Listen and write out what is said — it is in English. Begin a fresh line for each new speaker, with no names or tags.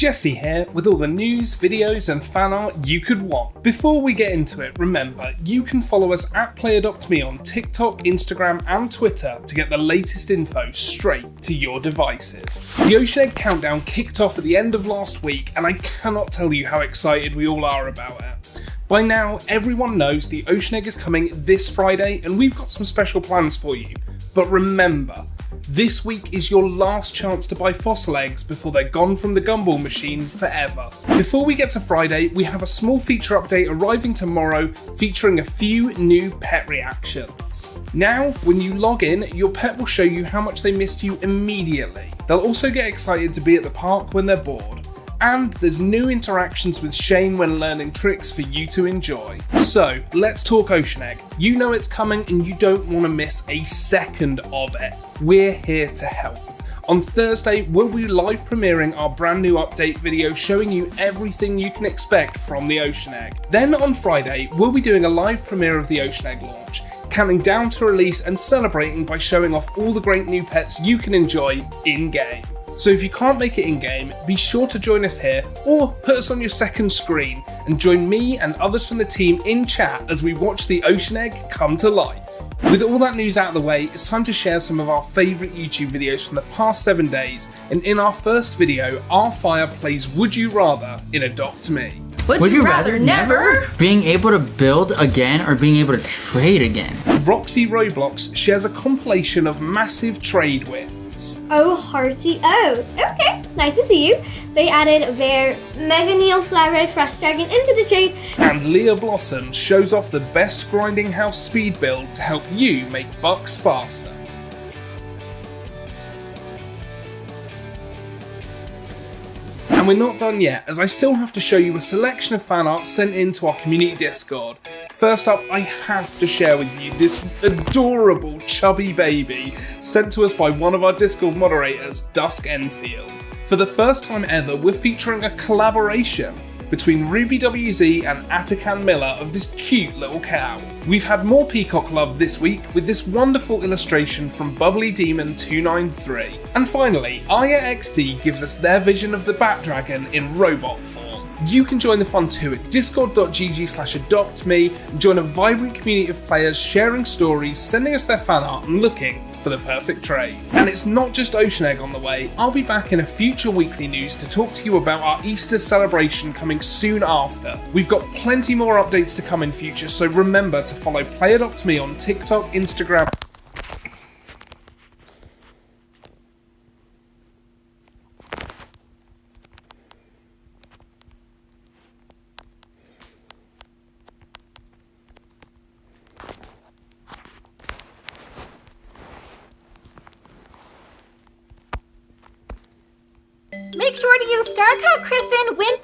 Jesse here with all the news, videos, and fan art you could want. Before we get into it, remember you can follow us at PlayAdoptMe on TikTok, Instagram, and Twitter to get the latest info straight to your devices. The Ocean Egg Countdown kicked off at the end of last week, and I cannot tell you how excited we all are about it. By now, everyone knows the Ocean Egg is coming this Friday, and we've got some special plans for you. But remember, this week is your last chance to buy fossil eggs before they're gone from the gumball machine forever. Before we get to Friday, we have a small feature update arriving tomorrow featuring a few new pet reactions. Now, when you log in, your pet will show you how much they missed you immediately. They'll also get excited to be at the park when they're bored and there's new interactions with Shane when learning tricks for you to enjoy. So let's talk Ocean Egg. You know it's coming and you don't want to miss a second of it. We're here to help. On Thursday, we'll be live premiering our brand new update video showing you everything you can expect from the Ocean Egg. Then on Friday, we'll be doing a live premiere of the Ocean Egg launch, counting down to release and celebrating by showing off all the great new pets you can enjoy in game. So if you can't make it in game, be sure to join us here or put us on your second screen and join me and others from the team in chat as we watch the Ocean Egg come to life. With all that news out of the way, it's time to share some of our favourite YouTube videos from the past 7 days and in our first video, our fire plays Would You Rather in Adopt Me.
Would, Would you, you rather, rather never? Being able to build again or being able to trade again?
Roxy Roblox shares a compilation of massive trade wins
Oh, Hearty. Oh, okay. Nice to see you. They added their Mega Neon Flat Frost Dragon into the trade.
And Leah Blossom shows off the best grinding house speed build to help you make bucks faster. And we're not done yet, as I still have to show you a selection of fan art sent into our community Discord. First up, I have to share with you this adorable chubby baby sent to us by one of our Discord moderators, Dusk Enfield. For the first time ever, we're featuring a collaboration between Ruby WZ and Atakan Miller of this cute little cow. We've had more peacock love this week with this wonderful illustration from Bubbly Demon 293. And finally, Aya XD gives us their vision of the Bat Dragon in robot form. You can join the fun too at discord.gg slash adoptme and join a vibrant community of players sharing stories, sending us their fan art and looking for the perfect trade. And it's not just Ocean Egg on the way, I'll be back in a future weekly news to talk to you about our Easter celebration coming soon after. We've got plenty more updates to come in future, so remember to follow Play Adopt Me on TikTok, Instagram,
Make sure to use StarCode Kristen when